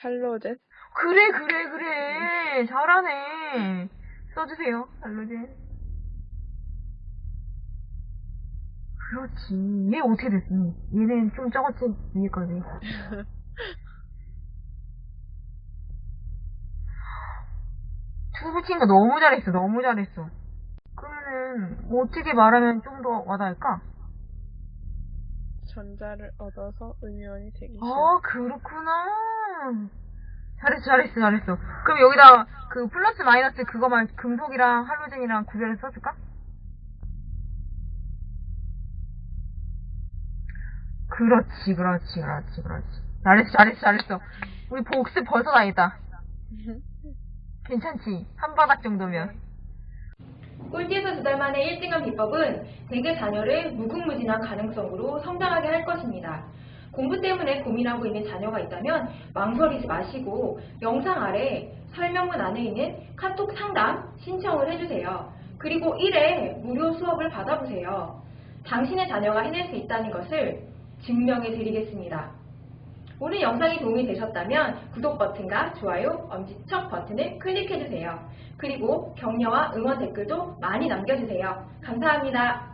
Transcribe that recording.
할로젠? 그래, 그래, 그래. 잘하네. 써주세요, 알로젠. 그렇지. 얘 어떻게 됐니? 얘는 좀 적었지, 위에까지. 두 붙인 거 너무 잘했어, 너무 잘했어. 그러면은, 뭐 어떻게 말하면 좀 더 와닿을까? 전자를 얻어서 음이온이 되기 싫어. 아, 그렇구나. 잘했어, 잘했어, 잘했어. 그럼 여기다 그 플러스 마이너스 그거만 금속이랑 할로젠이랑 구별해서 써줄까? 그렇지, 그렇지, 그렇지, 그렇지. 잘했어, 잘했어, 잘했어. 우리 복습 벌써 다 했다. 괜찮지? 한 바닥 정도면. 꼴찌에서 두 달 만에 1등한 비법은 대개 자녀를 무궁무진한 가능성으로 성장하게 할 것입니다. 공부 때문에 고민하고 있는 자녀가 있다면 망설이지 마시고 영상 아래 설명문 안에 있는 카톡 상담 신청을 해주세요. 그리고 1회 무료 수업을 받아보세요. 당신의 자녀가 해낼 수 있다는 것을 증명해 드리겠습니다. 오늘 영상이 도움이 되셨다면 구독 버튼과 좋아요, 엄지척 버튼을 클릭해주세요. 그리고 격려와 응원 댓글도 많이 남겨주세요. 감사합니다.